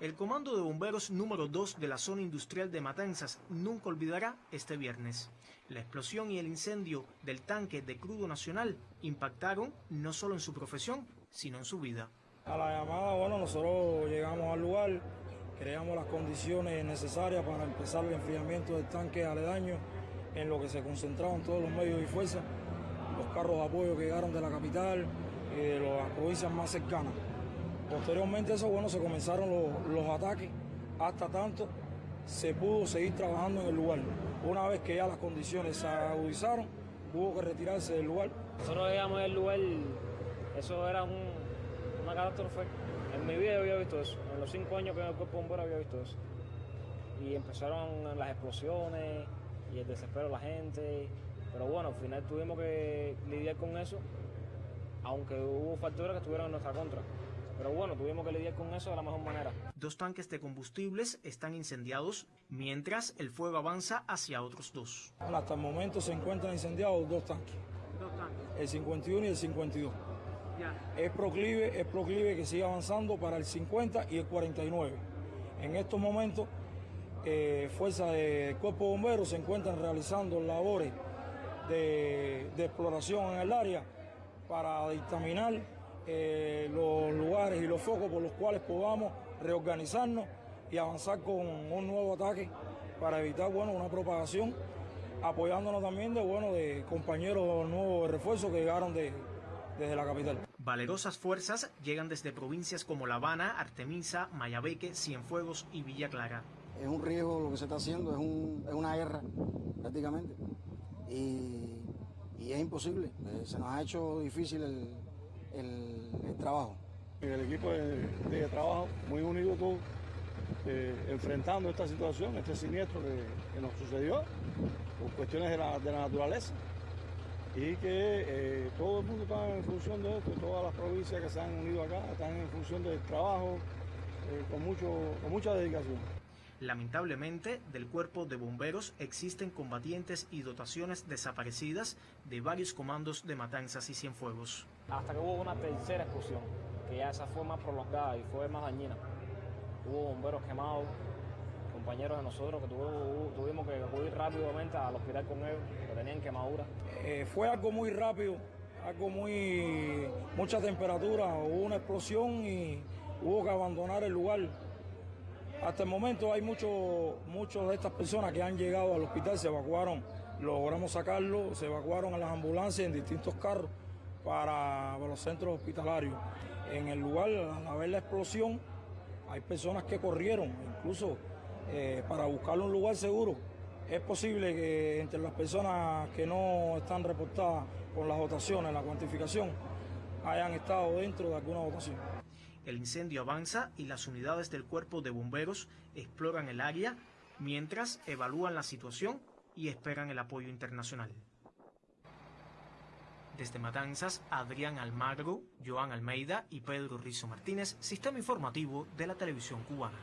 El Comando de Bomberos número 2 de la zona industrial de Matanzas nunca olvidará este viernes. La explosión y el incendio del tanque de crudo nacional impactaron no solo en su profesión, sino en su vida. A la llamada, bueno, nosotros llegamos al lugar, creamos las condiciones necesarias para empezar el enfriamiento del tanque aledaño, en lo que se concentraban todos los medios y fuerzas, los carros de apoyo que llegaron de la capital y de las provincias más cercanas. Posteriormente a eso, bueno, se comenzaron los, los ataques, hasta tanto se pudo seguir trabajando en el lugar. Una vez que ya las condiciones se agudizaron, hubo que retirarse del lugar. Nosotros llegamos al lugar, eso era un, una catástrofe. En mi vida había visto eso, en los cinco años que en el cuerpo había visto eso. Y empezaron las explosiones y el desespero de la gente. Pero bueno, al final tuvimos que lidiar con eso, aunque hubo factores que estuvieron en nuestra contra. Pero bueno, tuvimos que lidiar con eso de la mejor manera. Dos tanques de combustibles están incendiados, mientras el fuego avanza hacia otros dos. Hasta el momento se encuentran incendiados dos tanques. Dos tanques. El 51 y el 52. Ya. Es proclive, es proclive que siga avanzando para el 50 y el 49. En estos momentos, eh, fuerzas del Cuerpo de Bomberos se encuentran realizando labores de, de exploración en el área para dictaminar eh, los lugares y los focos por los cuales podamos reorganizarnos y avanzar con un nuevo ataque para evitar bueno, una propagación, apoyándonos también de, bueno, de compañeros nuevos de refuerzo que llegaron de, desde la capital. Valerosas fuerzas llegan desde provincias como La Habana, Artemisa, Mayabeque, Cienfuegos y Villa Clara. Es un riesgo lo que se está haciendo, es, un, es una guerra prácticamente y, y es imposible. Eh, se nos ha hecho difícil el, el, trabajo. El equipo de, trabajo muy unido todo, eh, enfrentando esta situación, este siniestro que, que, nos sucedió por cuestiones de la, de la naturaleza y que eh, todo el mundo está en función de esto, todas las provincias que se han unido acá están en función del trabajo eh, con, mucho, con mucha dedicación. Lamentablemente, del cuerpo de bomberos existen combatientes y dotaciones desaparecidas de varios comandos de Matanzas y Cienfuegos. Hasta que hubo una tercera explosión, que ya esa fue más prolongada y fue más dañina. Hubo bomberos quemados, compañeros de nosotros que tuvo, tuvimos que acudir rápidamente al hospital con ellos, que tenían quemaduras. Eh, fue algo muy rápido, algo muy... mucha temperatura, hubo una explosión y hubo que abandonar el lugar. Hasta el momento hay muchos muchos de estas personas que han llegado al hospital, se evacuaron, logramos sacarlo, se evacuaron a las ambulancias en distintos carros para, los centros hospitalarios. En el lugar, al ver la explosión, hay personas que corrieron, incluso eh, para buscar un lugar seguro. Es posible que entre las personas que no están reportadas con las dotaciones, la cuantificación, hayan estado dentro de alguna dotación. El incendio avanza y las unidades del cuerpo de bomberos exploran el área mientras evalúan la situación y esperan el apoyo internacional. Desde Matanzas, Adrián Almagro, Joan Almeida y Pedro Rizo Martínez, Sistema Informativo de la Televisión Cubana.